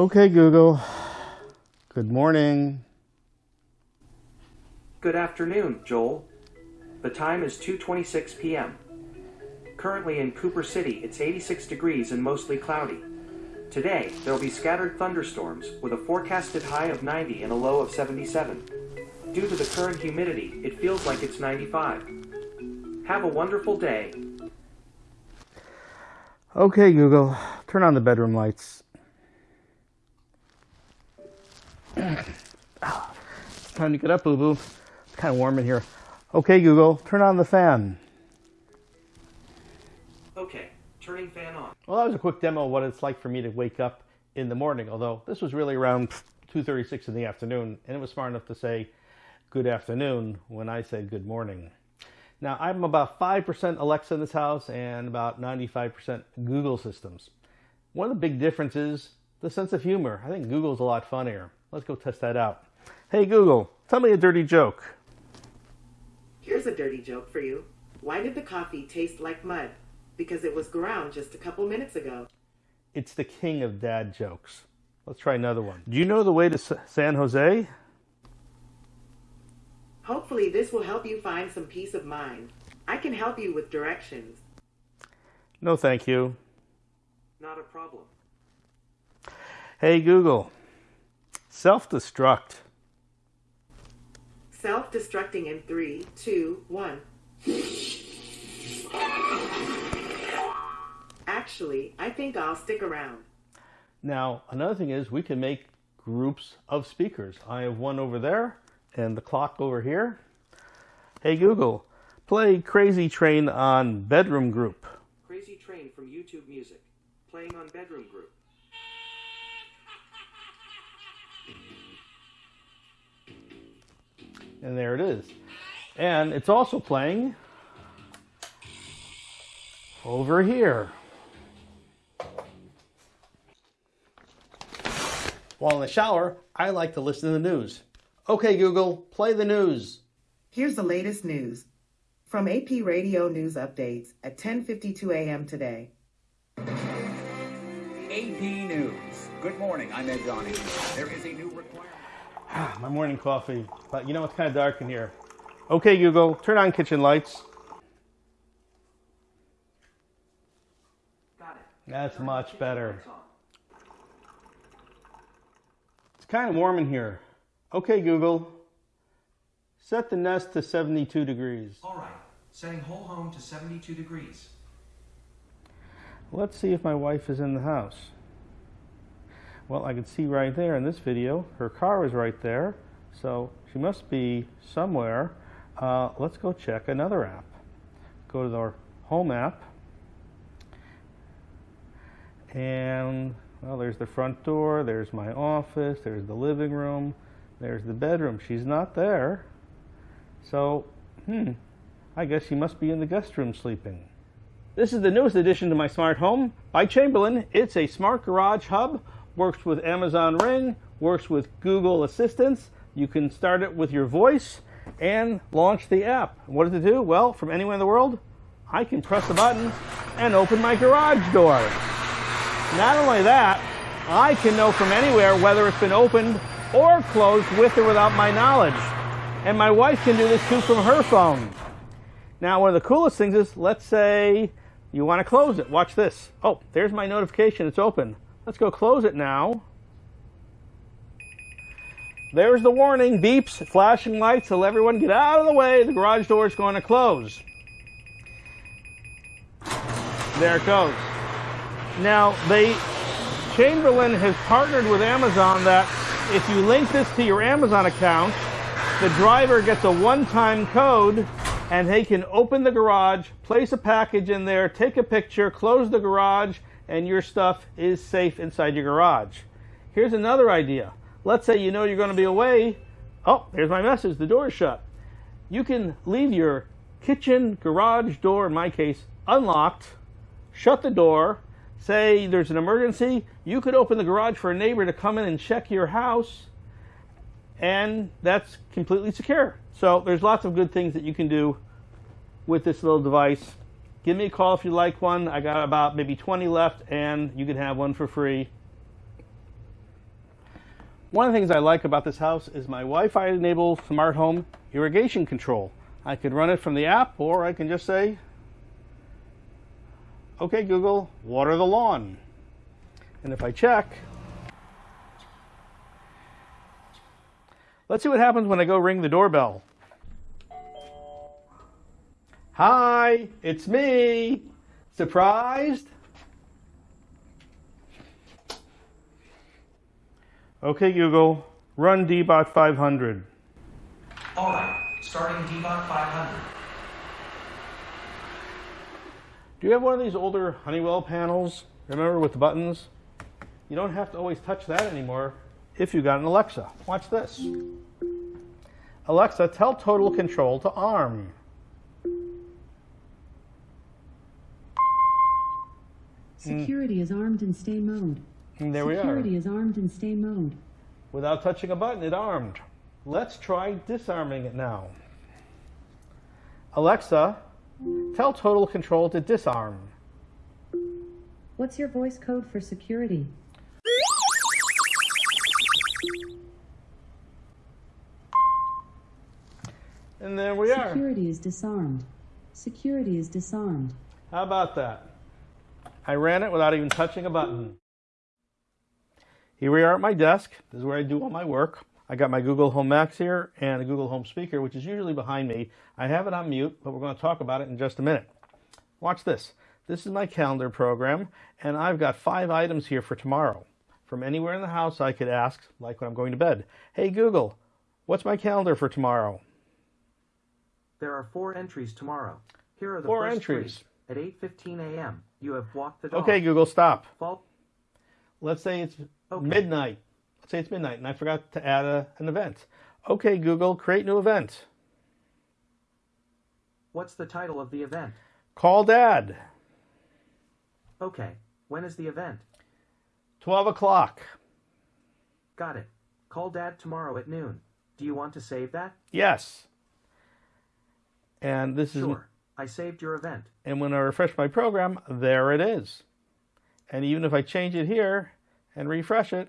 Okay, Google. Good morning. Good afternoon, Joel. The time is 2:26 p.m. Currently in Cooper City, it's 86 degrees and mostly cloudy. Today, there will be scattered thunderstorms with a forecasted high of 90 and a low of 77. Due to the current humidity, it feels like it's 95. Have a wonderful day. Okay, Google. Turn on the bedroom lights. It's time to get up, boo boo. It's kind of warm in here. Okay, Google. Turn on the fan. Okay, turning fan on. Well, that was a quick demo of what it's like for me to wake up in the morning, although this was really around 2.36 in the afternoon, and it was smart enough to say good afternoon when I said good morning. Now, I'm about 5% Alexa in this house and about 95% Google systems. One of the big differences, the sense of humor. I think Google's a lot funnier. Let's go test that out. Hey Google, tell me a dirty joke. Here's a dirty joke for you. Why did the coffee taste like mud? Because it was ground just a couple minutes ago. It's the king of dad jokes. Let's try another one. Do you know the way to San Jose? Hopefully, this will help you find some peace of mind. I can help you with directions. No, thank you. Not a problem. Hey Google, self destruct. Self destructing in three, two, one. Actually, I think I'll stick around. Now, another thing is we can make groups of speakers. I have one over there and the clock over here. Hey Google, play Crazy Train on Bedroom Group. Crazy Train from YouTube Music. Playing on Bedroom Group. And there it is. And it's also playing over here. While in the shower, I like to listen to the news. Okay, Google, play the news. Here's the latest news from AP Radio News Updates at 10:52 a.m. today. AP News. Good morning. I'm Ed Donahue. There is a new requirement. My morning coffee, but you know it's kind of dark in here. Okay, Google, turn on kitchen lights. Got it. That's much better. It's kind of warm in here. Okay, Google, set the nest to 72 degrees. All right. Setting whole home to 72 degrees. Let's see if my wife is in the house. Well, I can see right there in this video, her car is right there, so she must be somewhere. Uh, let's go check another app. Go to our home app, and well, there's the front door, there's my office, there's the living room, there's the bedroom. She's not there. So, hmm, I guess she must be in the guest room sleeping. This is the newest addition to my smart home by Chamberlain. It's a smart garage hub, works with Amazon Ring, works with Google Assistants. You can start it with your voice and launch the app. What does it do? Well, from anywhere in the world, I can press a button and open my garage door. Not only that, I can know from anywhere whether it's been opened or closed with or without my knowledge. And my wife can do this too from her phone. Now, one of the coolest things is, let's say you want to close it. Watch this. Oh, there's my notification. It's open. Let's go close it now. There's the warning, beeps, flashing lights, tell everyone get out of the way. The garage door is going to close. There it goes. Now, they Chamberlain has partnered with Amazon that if you link this to your Amazon account, the driver gets a one-time code and they can open the garage, place a package in there, take a picture, close the garage, and your stuff is safe inside your garage. Here's another idea. Let's say you know you're going to be away. Oh, there's my message. The door is shut. You can leave your kitchen, garage door, in my case, unlocked, shut the door, say there's an emergency, you could open the garage for a neighbor to come in and check your house, and that's completely secure. So there's lots of good things that you can do with this little device. Give me a call if you like one. I got about maybe 20 left, and you can have one for free. One of the things I like about this house is my Wi-Fi enabled smart home irrigation control. I could run it from the app or I can just say, okay Google, water the lawn. And if I check, let's see what happens when I go ring the doorbell. Hi, it's me. Surprised? Okay, Google, run dbot 500. Alright, starting Dbot 500. Do you have one of these older Honeywell panels? Remember with the buttons? You don't have to always touch that anymore if you got an Alexa. Watch this. Alexa, tell Total Control to arm. Mm. Security is armed in stay mode. And there we are. Security is armed in stay mode. Without touching a button, it armed. Let's try disarming it now. Alexa, tell Total Control to disarm. What's your voice code for security? And there we are. Security is disarmed. Security is disarmed. How about that? I ran it without even touching a button. Here we are at my desk. This is where I do all my work. I got my Google Home Max here and a Google Home speaker, which is usually behind me. I have it on mute, but we're going to talk about it in just a minute. Watch this. This is my calendar program, and I've got five items here for tomorrow. From anywhere in the house, I could ask, like when I'm going to bed, Hey Google, what's my calendar for tomorrow? There are four entries tomorrow. Here are the Four entries. three. At 8:15 a.m., you have walked the dog. Okay, Google, stop. Fault. Let's say it's Okay. midnight. Let's say it's midnight and I forgot to add a, an event. Okay, Google, create new event. What's the title of the event? Call dad. Okay. When is the event? 12 o'clock. Got it. Call Dad tomorrow at noon. Do you want to save that? Yes. And this is, Sure. I saved your event. and when I refresh my program, there it is. And even if I change it here and refresh it,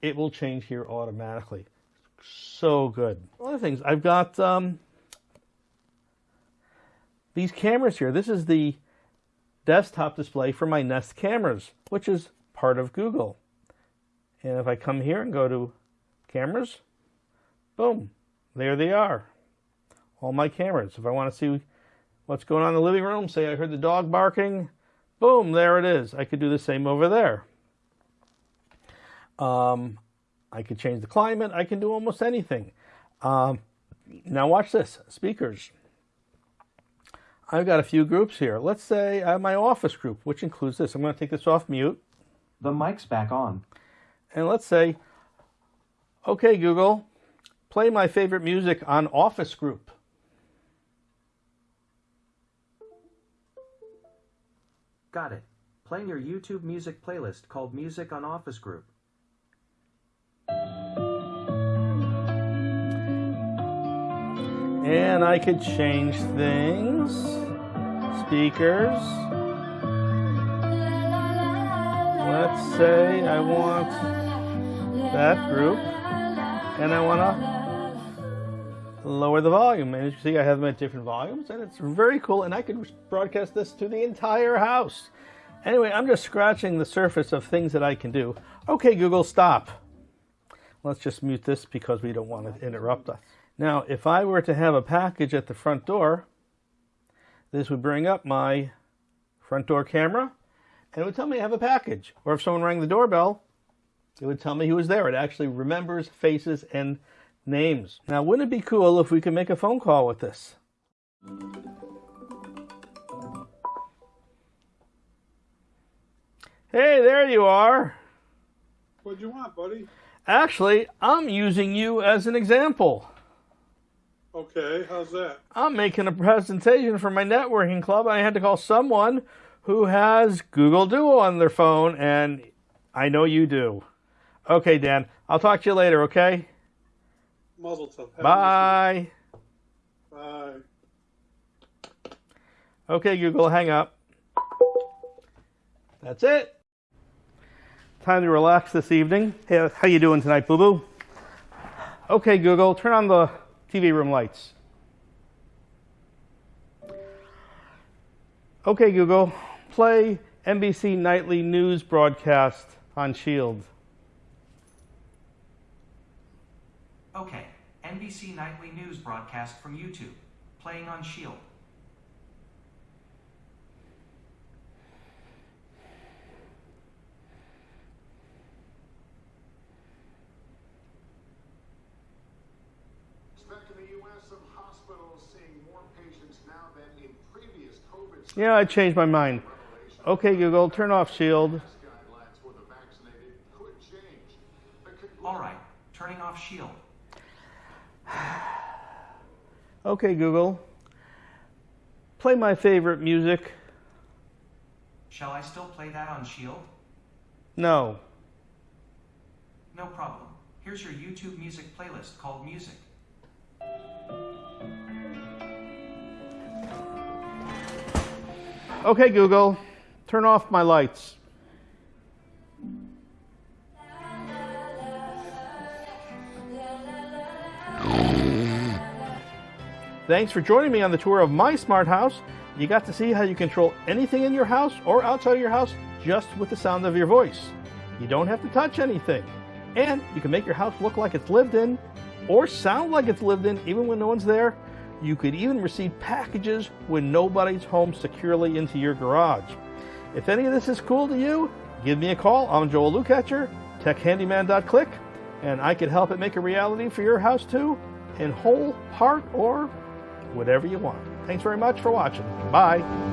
it will change here automatically. So good. Other things, I've got um, these cameras here. This is the desktop display for my Nest cameras, which is part of Google. And if I come here and go to cameras, boom, there they are. All my cameras. If I want to see what's going on in the living room, say I heard the dog barking, boom, there it is. I could do the same over there. Um, I could change the climate. I can do almost anything. Um, now watch this. Speakers. I've got a few groups here. Let's say I have my office group, which includes this. I'm going to take this off mute. The mic's back on. And let's say, okay, Google, play my favorite music on Office Group. Got it. Playing your YouTube music playlist called Music on Office Group. And I could change things. Speakers. Let's say I want that group and I want to lower the volume. And as you see, I have them at different volumes and it's very cool. And I could broadcast this to the entire house. Anyway, I'm just scratching the surface of things that I can do. Okay, Google, stop. Let's just mute this because we don't want to interrupt us. Now, if I were to have a package at the front door, this would bring up my front door camera and it would tell me I have a package. Or if someone rang the doorbell, it would tell me who was there. It actually remembers faces and names. Now, wouldn't it be cool if we could make a phone call with this? Hey, there you are. What'd you want, buddy? Actually, I'm using you as an example. Okay, how's that? I'm making a presentation for my networking club. I had to call someone who has Google Duo on their phone, and I know you do. Okay, Dan, I'll talk to you later, okay? Mazel tov. Bye. Bye. Okay, Google, hang up. That's it. Time to relax this evening. Hey, how you doing tonight, Boo Boo? Okay, Google, turn on the TV room lights. Okay, Google, play NBC nightly news broadcast on Shield. Okay, NBC Nightly News broadcast from YouTube. Playing on Shield. Back in the U.S., some hospitals seeing more patients now than in previous COVID Yeah, I changed my mind. Okay, Google, turn off Shield. guidelines for the vaccinated could change. Alright, turning off Shield. Okay, Google, play my favorite music. Shall I still play that on Shield? No. No problem. Here's your YouTube music playlist called Music. Okay, Google, turn off my lights. Thanks for joining me on the tour of my smart house. You got to see how you control anything in your house or outside of your house just with the sound of your voice. You don't have to touch anything. And you can make your house look like it's lived in or sound like it's lived in even when no one's there. You could even receive packages when nobody's home securely into your garage. If any of this is cool to you, give me a call. I'm Joel Lukatcher, techhandyman.click, and I can help it make a reality for your house too, in whole, part, or whatever you want. Thanks very much for watching. Bye.